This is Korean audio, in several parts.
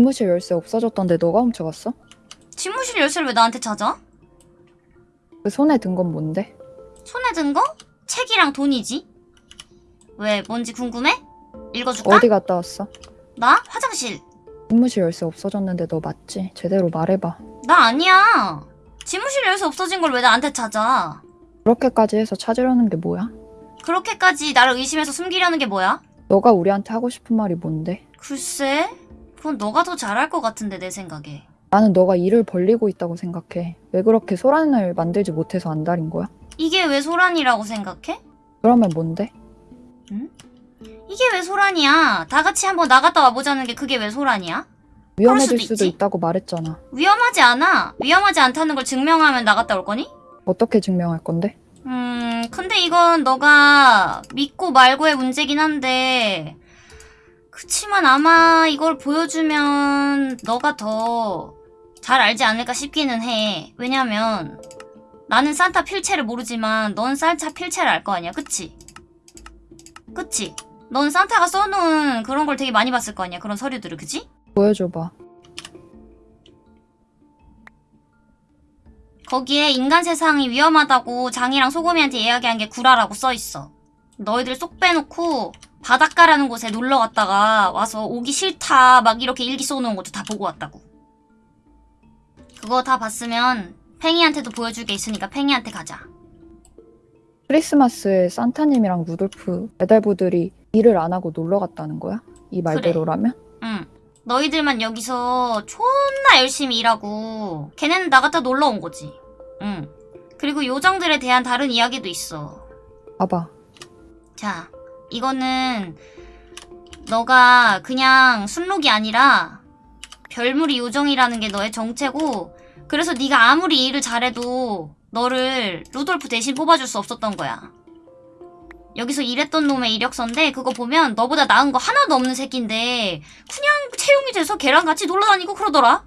집무실 열쇠 없어졌던데 너가 훔쳐갔어? 집무실 열쇠를 왜 나한테 찾아? 그 손에 든 건 뭔데? 손에 든 거? 책이랑 돈이지. 왜 뭔지 궁금해? 읽어줄까? 어디 갔다 왔어? 나? 화장실. 집무실 열쇠 없어졌는데 너 맞지? 제대로 말해봐. 나 아니야. 집무실 열쇠 없어진 걸 왜 나한테 찾아? 그렇게까지 해서 찾으려는 게 뭐야? 그렇게까지 나를 의심해서 숨기려는 게 뭐야? 너가 우리한테 하고 싶은 말이 뭔데? 글쎄, 그건 너가 더 잘할 것 같은데 내 생각에. 나는 너가 일을 벌리고 있다고 생각해. 왜 그렇게 소란을 만들지 못해서 안달인 거야? 이게 왜 소란이라고 생각해? 그러면 뭔데? 이게 왜 소란이야? 다 같이 한번 나갔다 와보자는 게 그게 왜 소란이야? 위험해질 수도 수도. 있다고 말했잖아. 위험하지 않아. 위험하지 않다는 걸 증명하면 나갔다 올 거니? 어떻게 증명할 건데? 음, 근데 이건 너가 믿고 말고의 문제긴 한데, 그치만 아마 이걸 보여주면 너가 더 잘 알지 않을까 싶기는 해. 왜냐면, 나는 산타 필체를 모르지만 넌 산타 필체를 알 거 아니야, 그치? 그치? 넌 산타가 써놓은 그런 걸 되게 많이 봤을 거 아니야, 그런 서류들을, 그치? 보여줘봐. 거기에 인간 세상이 위험하다고 장이랑 소금이한테 이야기한 게 구라라고 써있어. 너희들 쏙 빼놓고 바닷가라는 곳에 놀러 갔다가 와서 오기 싫다 막 이렇게 일기 써놓은 것도 다 보고 왔다고. 그거 다 봤으면 팽이한테도 보여줄 게 있으니까 팽이한테 가자. 크리스마스에 산타님이랑 루돌프 배달부들이 일을 안 하고 놀러 갔다는 거야? 이 말대로라면? 응. 너희들만 여기서 존나 열심히 일하고 걔네는 나갔다 놀러 온 거지. 응. 그리고 요정들에 대한 다른 이야기도 있어. 봐봐. 자, 이거는 너가 그냥 순록이 아니라 별무리 요정이라는 게 너의 정체고 그래서 네가 아무리 일을 잘해도 너를 루돌프 대신 뽑아줄 수 없었던 거야. 여기서 일했던 놈의 이력서인데 그거 보면 너보다 나은 거 하나도 없는 새끼인데 그냥 채용이 돼서 걔랑 같이 놀러 다니고 그러더라.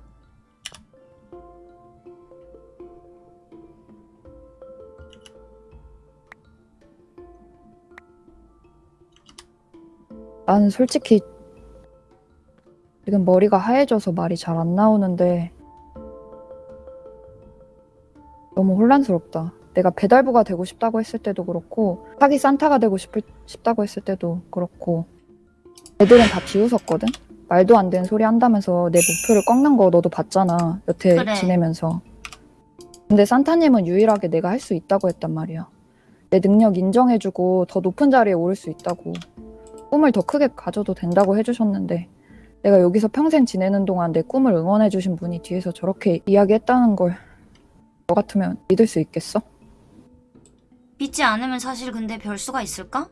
나는 솔직히 지금 머리가 하얘져서 말이 잘 안 나오는데 너무 혼란스럽다. 내가 배달부가 되고 싶다고 했을 때도 그렇고 사기 산타가 되고 싶을, 싶다고 했을 때도 그렇고 애들은 다 비웃었거든? 말도 안 되는 소리 한다면서 내 목표를 꺾는 거 너도 봤잖아. 여태 그래. 지내면서. 근데 산타님은 유일하게 내가 할 수 있다고 했단 말이야. 내 능력 인정해주고 더 높은 자리에 오를 수 있다고. 꿈을 더 크게 가져도 된다고 해주셨는데 내가 여기서 평생 지내는 동안 내 꿈을 응원해주신 분이 뒤에서 저렇게 이야기했다는 걸 너 같으면 믿을 수 있겠어? 믿지 않으면 사실 근데 별 수가 있을까?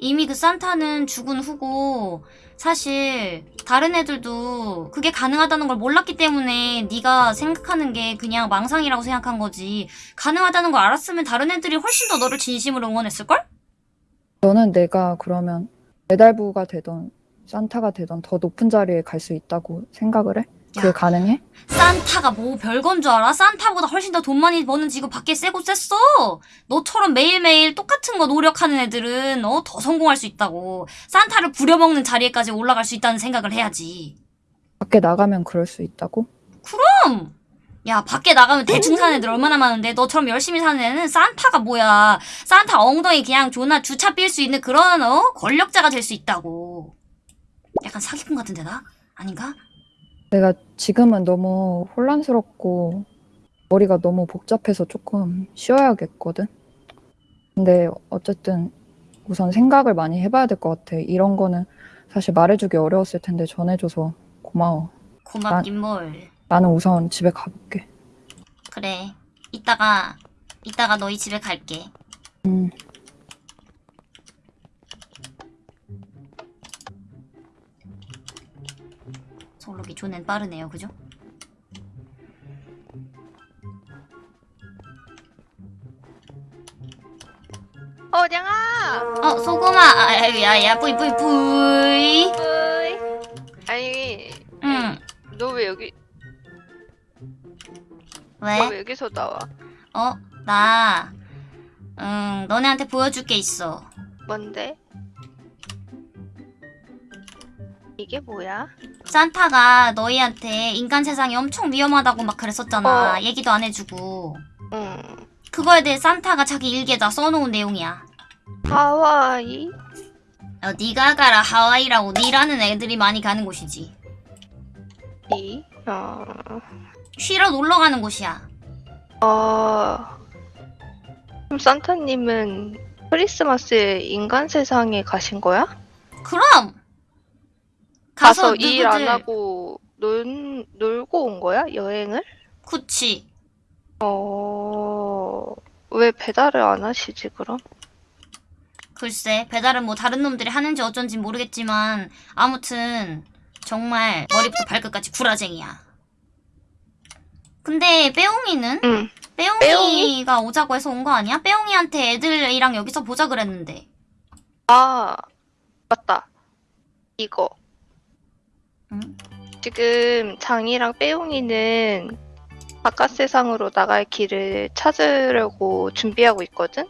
이미 그 산타는 죽은 후고 사실 다른 애들도 그게 가능하다는 걸 몰랐기 때문에 네가 생각하는 게 그냥 망상이라고 생각한 거지 가능하다는 걸 알았으면 다른 애들이 훨씬 더 너를 진심으로 응원했을걸? 너는 내가 그러면 배달부가 되던 산타가 되던 더 높은 자리에 갈 수 있다고 생각을 해? 그게 야. 가능해? 산타가 뭐 별건 줄 알아? 산타보다 훨씬 더 돈 많이 버는 직업 밖에 세고 셌어. 너처럼 매일매일 똑같은 거 노력하는 애들은 어, 더 성공할 수 있다고. 산타를 부려먹는 자리에까지 올라갈 수 있다는 생각을 해야지. 밖에 나가면 그럴 수 있다고? 그럼! 야, 밖에 나가면 대충 사는 애들 얼마나 많은데 너처럼 열심히 사는 애는 산타가 뭐야. 산타 엉덩이 그냥 존나 주차 빌 수 있는 그런 어? 권력자가 될 수 있다고. 약간 사기꾼 같은데 나? 아닌가? 내가 지금은 너무 혼란스럽고 머리가 너무 복잡해서 조금 쉬어야겠거든. 근데 어쨌든 우선 생각을 많이 해봐야 될 것 같아. 이런 거는 사실 말해주기 어려웠을 텐데 전해줘서 고마워. 고맙긴 뭘. 나는 우선 집에 가볼게. 그래. 이따가, 이따가 너희 집에 갈게. 음, 솔로기 존엔 빠르네요, 그죠? 어, 냥아! 어, 소금아! 아유, 야, 야, 뿌이, 뿌이, 뿌이! 왜? 왜 여기서 나와? 어, 나, 응, 너네한테 보여줄 게 있어. 뭔데? 이게 뭐야? 산타가 너희한테 인간 세상이 엄청 위험하다고 막 그랬었잖아. 어. 얘기도 안 해주고. 응. 그거에 대해 산타가 자기 일기에다 써놓은 내용이야. 하와이? 어, 네가 가라 하와이라고 니라는 애들이 많이 가는 곳이지. 이? 어. 쉬러 놀러 가는 곳이야. 어. 그럼 산타님은 크리스마스에 인간 세상에 가신 거야? 그럼 가서, 가서 일 안 하고 놀, 놀고 온 거야? 여행을? 그치. 어. 왜 배달을 안 하시지, 그럼? 글쎄 배달은 뭐 다른 놈들이 하는지 어쩐지 모르겠지만 아무튼 정말 머리부터 발끝까지 구라쟁이야. 근데 빼옹이는? 응. 빼옹이가 오자고 해서 온 거 아니야? 빼옹이한테 애들이랑 여기서 보자 그랬는데. 아, 맞다. 이거. 응? 지금 장이랑 빼용이는 바깥 세상으로 나갈 길을 찾으려고 준비하고 있거든?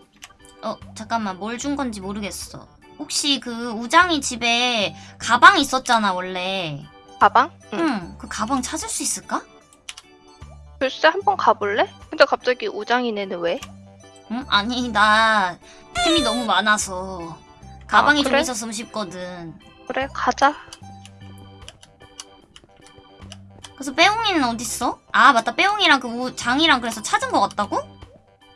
어 잠깐만 뭘 준 건지 모르겠어. 혹시 그 우장이 집에 가방 있었잖아 원래. 가방? 응. 응. 그 가방 찾을 수 있을까? 글쎄, 한 번 가볼래? 근데 갑자기 우장이네는 왜? 응? 아니 나 템이 너무 많아서 가방이 아, 좀 그래? 있었으면 싶거든. 그래, 가자. 그래서 빼옹이는 어딨어? 아 맞다 빼옹이랑 그 우, 장이랑 그래서 찾은 것 같다고?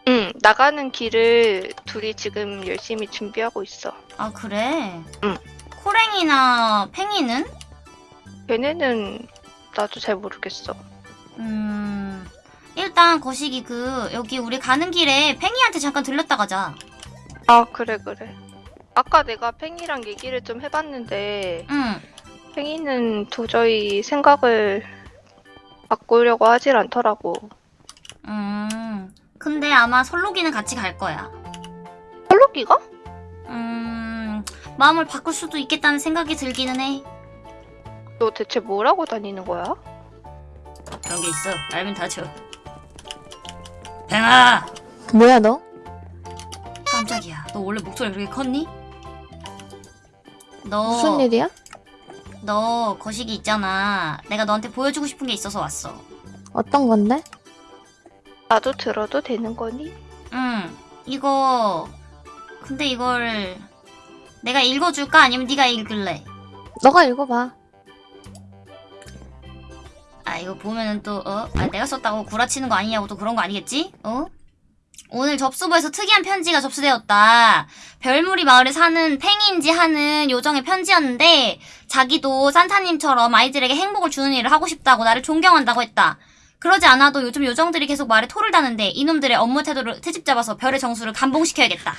응, 나가는 길을 둘이 지금 열심히 준비하고 있어. 아 그래? 응. 코랭이나 팽이는? 걔네는 나도 잘 모르겠어. 음 일단 거시기 그 여기 우리 가는 길에 팽이한테 잠깐 들렸다 가자 아, 그래, 그래. 아까 내가 팽이랑 얘기를 좀 해봤는데, 응 팽이는 도저히 생각을 바꾸려고 하질 않더라고. 음, 근데 아마 설록이는 같이 갈 거야 펄로기가? 음 마음을 바꿀 수도 있겠다는 생각이 들기는 해너 대체 뭘 하고 다니는 거야? 그런 게 있어 알면 다쳐 팽아 뭐야 너? 깜짝이야 너 원래 목소리 그렇게 컸니? 너 무슨 일이야? 너 거시기 있잖아. 내가 너한테 보여주고 싶은 게 있어서 왔어. 어떤 건데? 나도 들어도 되는 거니? 응. 이거 근데 이걸 내가 읽어줄까 아니면 네가 읽을래? 너가 읽어봐. 아 이거 보면은 또 어? 아 내가 썼다고 구라치는 거 아니냐고 또 그런 거 아니겠지? 어? 오늘 접수부에서 특이한 편지가 접수되었다. 별무리 마을에 사는 팽인지 하는 요정의 편지였는데 자기도 산타님처럼 아이들에게 행복을 주는 일을 하고 싶다고 나를 존경한다고 했다. 그러지 않아도 요즘 요정들이 계속 말에 토를 다는데 이놈들의 업무 태도를 트집 잡아서 별의 정수를 감봉시켜야겠다.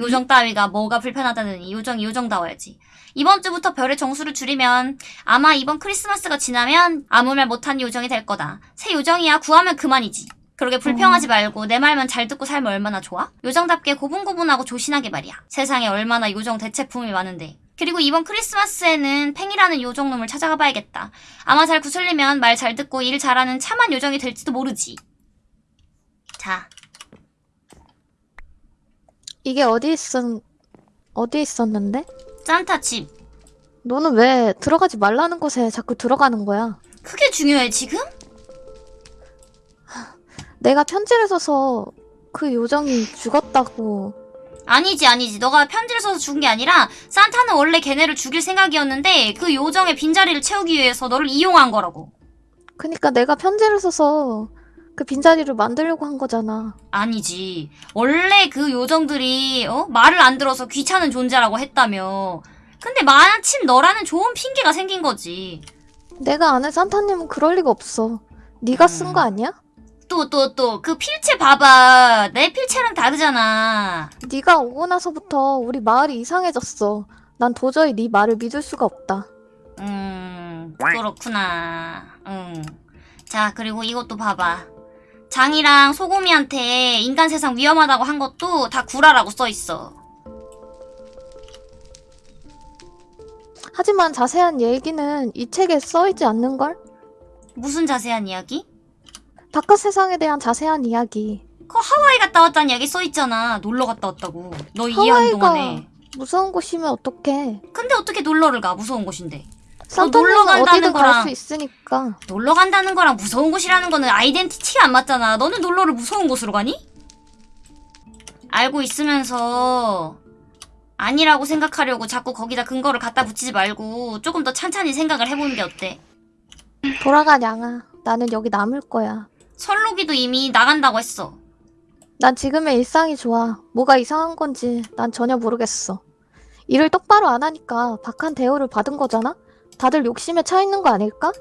요정 따위가 뭐가 불편하다느니 요정이 요정다워야지. 이번 주부터 별의 정수를 줄이면 아마 이번 크리스마스가 지나면 아무 말 못한 요정이 될 거다. 새 요정이야 구하면 그만이지. 그러게 불평하지 말고 내 말만 잘 듣고 살면 얼마나 좋아? 요정답게 고분고분하고 조신하게 말이야. 세상에 얼마나 요정 대체품이 많은데. 그리고 이번 크리스마스에는 팽이라는 요정놈을 찾아가 봐야겠다. 아마 잘 구슬리면 말 잘 듣고 일 잘하는 참한 요정이 될지도 모르지. 자, 이게 어디 있었 어디 있었는데? 산타 집. 너는 왜 들어가지 말라는 곳에 자꾸 들어가는 거야? 크게 중요해 지금? 내가 편지를 써서 그 요정이 죽었다고. 아니지 아니지 너가 편지를 써서 죽은 게 아니라 산타는 원래 걔네를 죽일 생각이었는데 그 요정의 빈자리를 채우기 위해서 너를 이용한 거라고 그니까 내가 편지를 써서 그 빈자리를 만들려고 한 거잖아. 아니지 원래 그 요정들이 어? 말을 안 들어서 귀찮은 존재라고 했다며 근데 마침 너라는 좋은 핑계가 생긴 거지 내가 아는 산타님은 그럴 리가 없어. 네가 쓴 음. 거 아니야? 또 또 또 그 필체 봐봐 내 필체랑 다르잖아 네가 오고 나서부터 우리 마을이 이상해졌어. 난 도저히 네 말을 믿을 수가 없다. 음, 그렇구나. 응. 자, 그리고 이것도 봐봐. 장이랑 소고미한테 인간 세상 위험하다고 한 것도 다 구라라고 써있어. 하지만 자세한 얘기는 이 책에 써있지 않는걸? 무슨 자세한 이야기? 바깥 세상에 대한 자세한 이야기. 그 하와이 갔다 왔다는 이야기 써있잖아. 놀러 갔다 왔다고. 너 이해하는 하와이가 동안에. 무서운 곳이면 어떡해. 근데 어떻게 놀러를 가? 무서운 곳인데. 산타님은 놀러 간다는 어디든 갈 거랑- 수 있으니까. 놀러 간다는 거랑 무서운 곳이라는 거는 아이덴티티가 안 맞잖아. 너는 놀러를 무서운 곳으로 가니? 알고 있으면서 아니라고 생각하려고 자꾸 거기다 근거를 갖다 붙이지 말고 조금 더 찬찬히 생각을 해보는 게 어때? 돌아가 냥아. 나는 여기 남을 거야. 설록이도 이미 나간다고 했어. 난 지금의 일상이 좋아. 뭐가 이상한 건지 난 전혀 모르겠어. 일을 똑바로 안 하니까 박한 대우를 받은 거잖아? 다들 욕심에 차 있는 거 아닐까?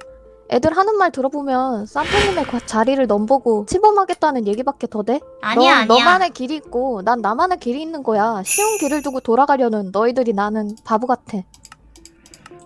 애들 하는 말 들어보면 산타님의 과- 자리를 넘보고 침범하겠다는 얘기밖에 더 돼? 아니야, 넌 아니야. 너만의 길이 있고 난 나만의 길이 있는 거야. 쉬운 길을 두고 돌아가려는 너희들이 나는 바보 같아.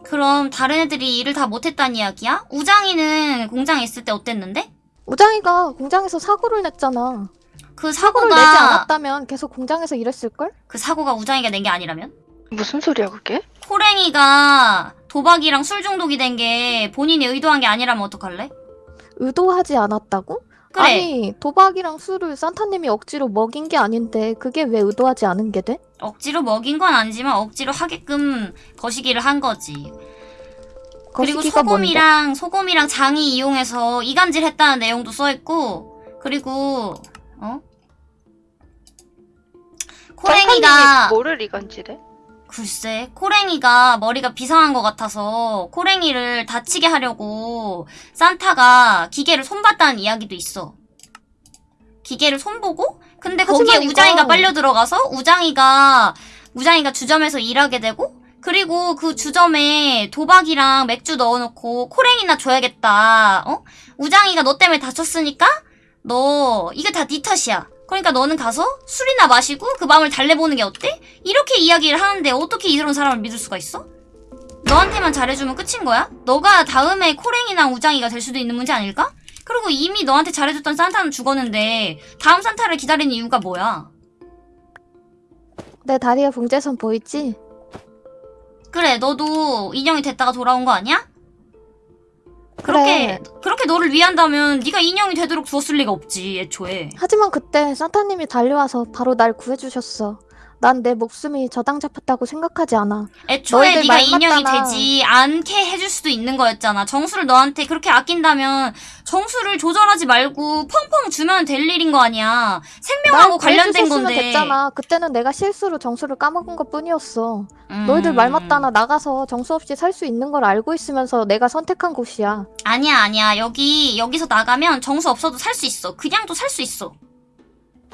그럼 다른 애들이 일을 다 못했다는 이야기야? 우장이는 공장에 있을 때 어땠는데? 우장이가 공장에서 사고를 냈잖아. 그 사고를 사고가 내지 않았다면 계속 공장에서 일했을걸? 그 사고가 우장이가 낸 게 아니라면? 무슨 소리야 그게? 코랭이가 도박이랑 술 중독이 된 게 본인이 의도한 게 아니라면 어떡할래? 의도하지 않았다고? 그래. 아니 도박이랑 술을 산타님이 억지로 먹인 게 아닌데 그게 왜 의도하지 않은 게 돼? 억지로 먹인 건 아니지만 억지로 하게끔 거시기를 한 거지. 그리고 거시기가 뭔데? 소금이랑 소금이랑 장이 이용해서 이간질 했다는 내용도 써 있고 그리고 어? 코랭이가 산타님이 뭐를 이간질해? 글쎄 코랭이가 머리가 비상한 것 같아서 코랭이를 다치게 하려고 산타가 기계를 손봤다는 이야기도 있어. 기계를 손보고 근데 거기에 우장이가 빨려 들어가서 우장이가 우장이가 주점에서 일하게 되고 그리고 그 주점에 도박이랑 맥주 넣어놓고 코랭이나 줘야겠다. 어? 우장이가 너 때문에 다쳤으니까 너 이게 다 네 탓이야. 그러니까 너는 가서 술이나 마시고 그 마음을 달래보는 게 어때? 이렇게 이야기를 하는데 어떻게 이런 사람을 믿을 수가 있어? 너한테만 잘해주면 끝인 거야? 너가 다음에 코랭이나 우장이가 될 수도 있는 문제 아닐까? 그리고 이미 너한테 잘해줬던 산타는 죽었는데 다음 산타를 기다리는 이유가 뭐야? 내 다리에 봉제선 보이지? 그래 너도 인형이 됐다가 돌아온 거 아니야? 그렇게 그래. 그렇게 너를 위한다면 네가 인형이 되도록 두었을 리가 없지 애초에 하지만 그때 산타님이 달려와서 바로 날 구해주셨어. 난 내 목숨이 저당 잡혔다고 생각하지 않아. 애초에 네가 인형이 맞잖아. 되지 않게 해줄 수도 있는 거였잖아. 정수를 너한테 그렇게 아낀다면 정수를 조절하지 말고 펑펑 주면 될 일인 거 아니야. 생명하고 날 관련된 건데. 됐잖아. 그때는 내가 실수로 정수를 까먹은 것 뿐이었어. 음. 너희들 말 맞다나 나가서 정수 없이 살 수 있는 걸 알고 있으면서 내가 선택한 곳이야. 아니야 아니야. 여기 여기서 나가면 정수 없어도 살 수 있어. 그냥도 살 수 있어.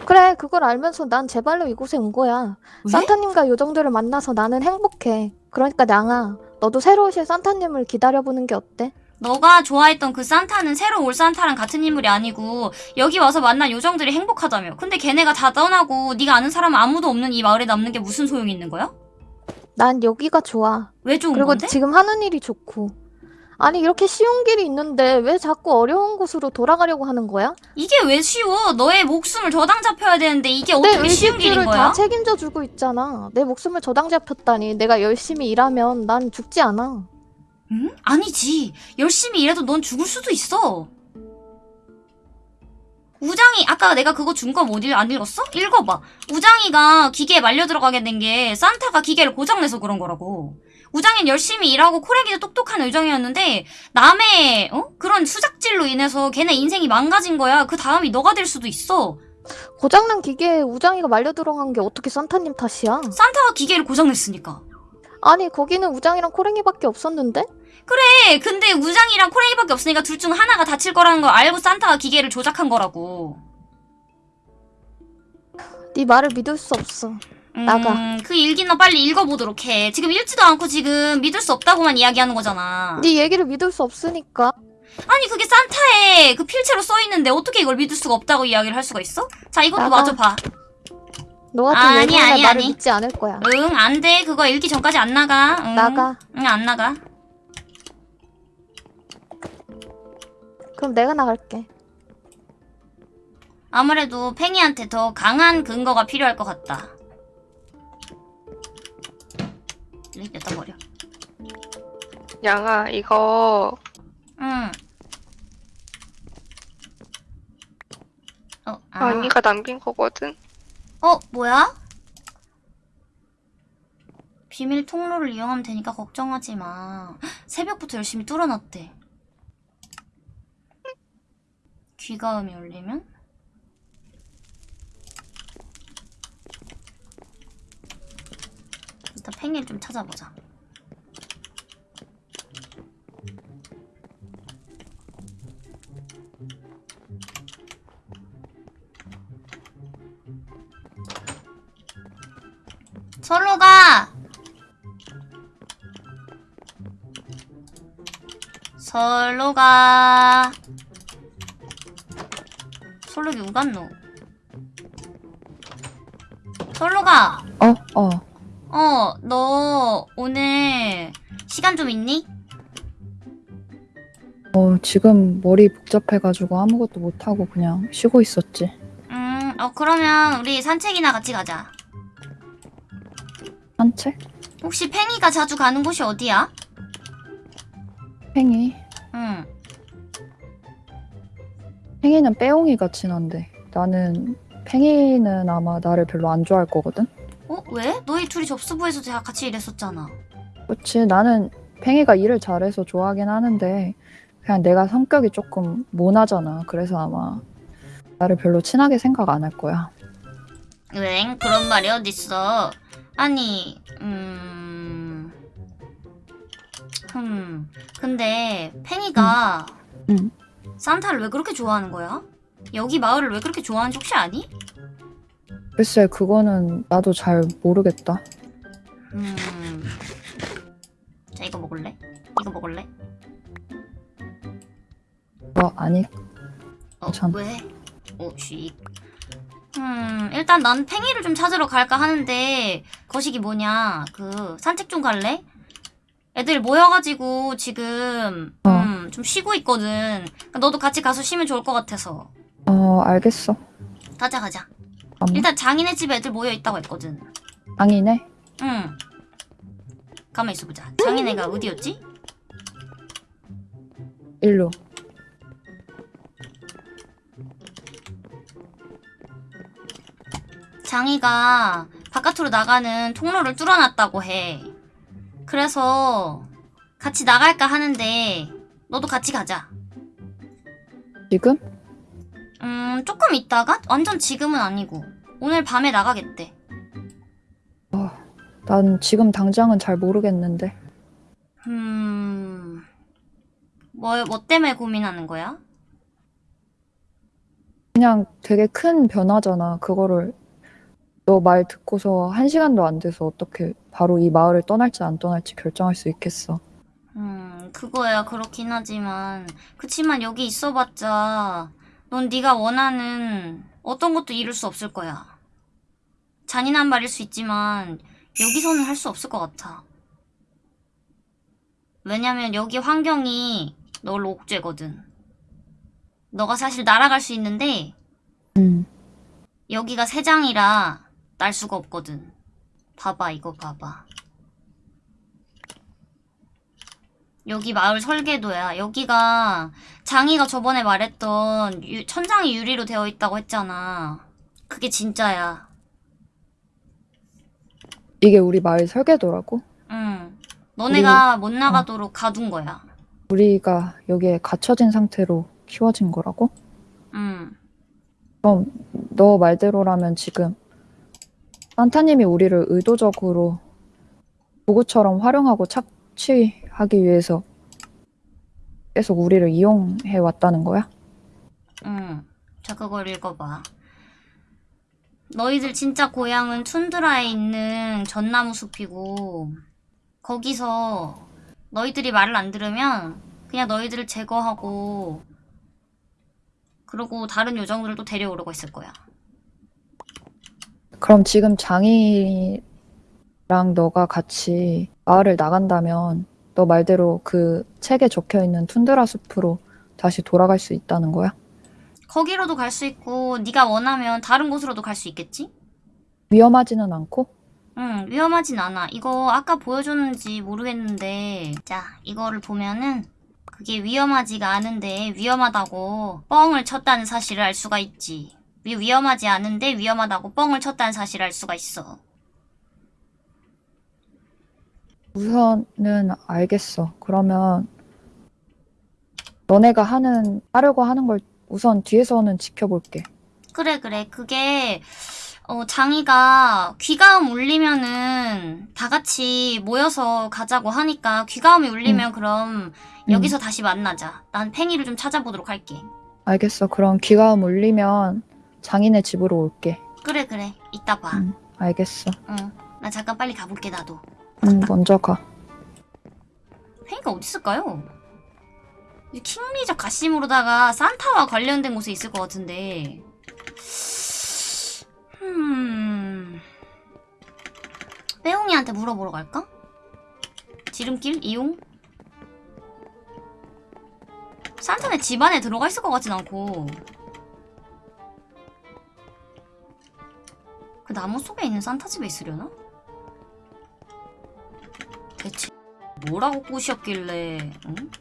그래, 그걸 알면서 난 제발로 이곳에 온 거야. 왜? 산타님과 요정들을 만나서 나는 행복해. 그러니까 냥아, 너도 새로 오실 산타님을 기다려보는 게 어때? 너가 좋아했던 그 산타는 새로 올 산타랑 같은 인물이 아니고 여기 와서 만난 요정들이 행복하다며. 근데 걔네가 다 떠나고 네가 아는 사람 아무도 없는 이 마을에 남는 게 무슨 소용이 있는 거야? 난 여기가 좋아. 왜 좋은 그리고 건데? 지금 하는 일이 좋고. 아니, 이렇게 쉬운 길이 있는데 왜 자꾸 어려운 곳으로 돌아가려고 하는 거야? 이게 왜 쉬워? 너의 목숨을 저당 잡혀야 되는데 이게 내 어떻게 쉬운 길인 의식주를 거야? 다 책임져 주고 있잖아. 내 목숨을 저당 잡혔다니. 내가 열심히 일하면 난 죽지 않아. 응? 아니지. 열심히 일해도 넌 죽을 수도 있어. 우장이 아까 내가 그거 준 거 못 읽, 안 읽었어? 읽어봐. 우장이가 기계에 말려 들어가게 된 게 산타가 기계를 고장내서 그런 거라고. 우장이는 열심히 일하고 코레기도 똑똑한 의정이었는데 남의 어? 그런 수작질로 인해서 걔네 인생이 망가진 거야. 그 다음이 너가 될 수도 있어. 고장난 기계에 우장이가 말려 들어간 게 어떻게 산타님 탓이야? 산타가 기계를 고장냈으니까. 아니, 거기는 우장이랑 코랭이밖에 없었는데? 그래, 근데 우장이랑 코레이밖에 없으니까 둘 중 하나가 다칠 거라는 걸 알고 산타가 기계를 조작한 거라고. 네 말을 믿을 수 없어. 나가. 음, 그 일기나 빨리 읽어보도록 해. 지금 읽지도 않고 지금 믿을 수 없다고만 이야기하는 거잖아. 네 얘기를 믿을 수 없으니까. 아니, 그게 산타에 그 필체로 써있는데 어떻게 이걸 믿을 수가 없다고 이야기를 할 수가 있어? 자, 이것도 나가. 마저 봐. 너 같은 아니, 아니, 말을 아니. 믿지 않을 거야. 응, 안 돼. 그거 읽기 전까지 안 나가. 응. 나가. 응, 안 나가. 그럼 내가 나갈게. 아무래도 팽이한테 더 강한 근거가 필요할 것 같다. 여기다 버려. 양아 이거 응. 어, 아. 언니가 남긴 거거든. 어, 뭐야? 비밀 통로를 이용하면 되니까 걱정하지 마. 새벽부터 열심히 뚫어놨대. 귀가음이 울리면? 일단 팽이를 좀 찾아보자. 절로 가! 절로 가. 솔록이 우갔노? 절로 가! 어, 어. 어, 너 오늘 시간 좀 있니? 어, 지금 머리 복잡해가지고 아무것도 못하고 그냥 쉬고 있었지. 음, 어, 그러면 우리 산책이나 같이 가자. 산책? 혹시 팽이가 자주 가는 곳이 어디야? 팽이. 응. 팽이는 빼옹이가 친한데 나는 팽이는 아마 나를 별로 안 좋아할 거거든? 어, 왜? 너희 둘이 접수부에서 다 같이 일했었잖아. 그렇지 나는 팽이가 일을 잘해서 좋아하긴 하는데 그냥 내가 성격이 조금 모나잖아 그래서 아마 나를 별로 친하게 생각 안 할 거야 응, 그런 말이 어딨어. 아니, 음... 흠, 근데 팽이가 응. 산타를 왜 그렇게 좋아하는 거야? 여기 마을을 왜 그렇게 좋아하는지 혹시 아니? 글쎄 그거는 나도 잘 모르겠다 음... 자, 이거 먹을래? 이거 먹을래? 뭐 아니 어, 괜찮아. 왜? 어, 쉿. 음, 일단 난 팽이를 좀 찾으러 갈까 하는데, 거식이 뭐냐, 그, 산책 좀 갈래? 애들 모여가지고 지금, 어. 음, 좀 쉬고 있거든. 너도 같이 가서 쉬면 좋을 것 같아서. 어 알겠어 가자, 가자. 아무 일단 장인의 집에 애들 모여있다고 했거든. 장이네 응. 가만 있어보자. 장인애가 어디였지? 일로 장이가 바깥으로 나가는 통로를 뚫어놨다고 해. 그래서 같이 나갈까 하는데 너도 같이 가자. 지금? 음, 조금 있다가? 완전 지금은 아니고. 오늘 밤에 나가겠대. 난 지금 당장은 잘 모르겠는데 음, 뭐, 뭐 때문에 고민하는 거야? 그냥 되게 큰 변화잖아 그거를 너 말 듣고서 한 시간도 안 돼서 어떻게 바로 이 마을을 떠날지 안 떠날지 결정할 수 있겠어 음, 그거야 그렇긴 하지만 그치만 여기 있어봤자 넌 네가 원하는 어떤 것도 이룰 수 없을 거야. 잔인한 말일 수 있지만 여기서는 할 수 없을 것 같아. 왜냐면 여기 환경이 널 옥죄거든. 너가 사실 날아갈 수 있는데 음. 여기가 새장이라 날 수가 없거든. 봐봐, 이거 봐봐. 여기 마을 설계도야. 여기가 장이가 저번에 말했던 유- 천장이 유리로 되어 있다고 했잖아. 그게 진짜야. 이게 우리 마을 설계도라고? 응. 너네가 못 나가도록 가둔 거야. 우리가 여기에 갇혀진 상태로 키워진 거라고? 응. 그럼 너 말대로라면 지금 산타님이 우리를 의도적으로 도구처럼 활용하고 착취 하기 위해서 계속 우리를 이용해 왔다는 거야? 응. 자, 그걸 읽어봐. 너희들 진짜 고향은 툰드라에 있는 전나무 숲이고, 거기서 너희들이 말을 안 들으면 그냥 너희들을 제거하고, 그러고 다른 요정들도 데려오려고 했을 거야. 그럼 지금 장이랑 너가 같이 마을을 나간다면 너 말대로 그 책에 적혀 있는 툰드라 숲으로 다시 돌아갈 수 있다는 거야? 거기로도 갈 수 있고, 네가 원하면 다른 곳으로도 갈 수 있겠지? 위험하지는 않고? 응, 위험하진 않아. 이거 아까 보여줬는지 모르겠는데, 자, 이거를 보면은, 그게 위험하지가 않은데 위험하다고 뻥을 쳤다는 사실을 알 수가 있지. 위, 위험하지 않은데 위험하다고 뻥을 쳤다는 사실을 알 수가 있어. 우선은 알겠어. 그러면 너네가 하는 하려고 하는 걸 우선 뒤에서는 지켜볼게. 그래 그래 그게 어 장이가 귀가음 울리면은 다 같이 모여서 가자고 하니까 귀가음이 울리면 그럼 여기서 다시 만나자. 난 팽이를 좀 찾아보도록 할게. 알겠어. 그럼 귀가음 울리면 장인의 집으로 올게. 그래 그래 이따 봐. 응. 알겠어. 응. 나 잠깐 빨리 가볼게 나도. 응, 먼저 가. 팽이가 어디 있을까요? 이 킹리적 가심으로다가 산타와 관련된 곳에 있을 것 같은데. 음. 빼옹이한테 물어보러 갈까? 지름길 이용? 산타네 집 안에 들어가 있을 것 같진 않고. 그 나무 속에 있는 산타 집에 있으려나? 대체 뭐라고 꼬셨길래, 응?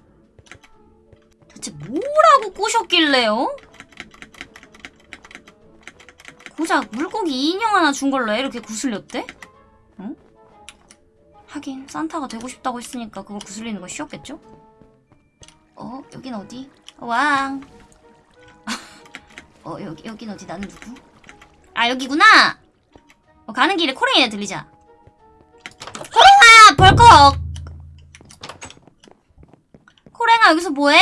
대체 뭐라고 꼬셨길래요? 고작 물고기 인형 하나 준 걸로 이렇게 구슬렸대? 응? 하긴 산타가 되고 싶다고 했으니까 그걸 구슬리는 건 쉬웠겠죠? 어 여긴 어디? 왕. 어 여기 여긴 어디? 나는 누구? 아 여기구나. 어, 가는 길에 코랭이네 들리자. 코랭아 벌컥. 코랭아 여기서 뭐해?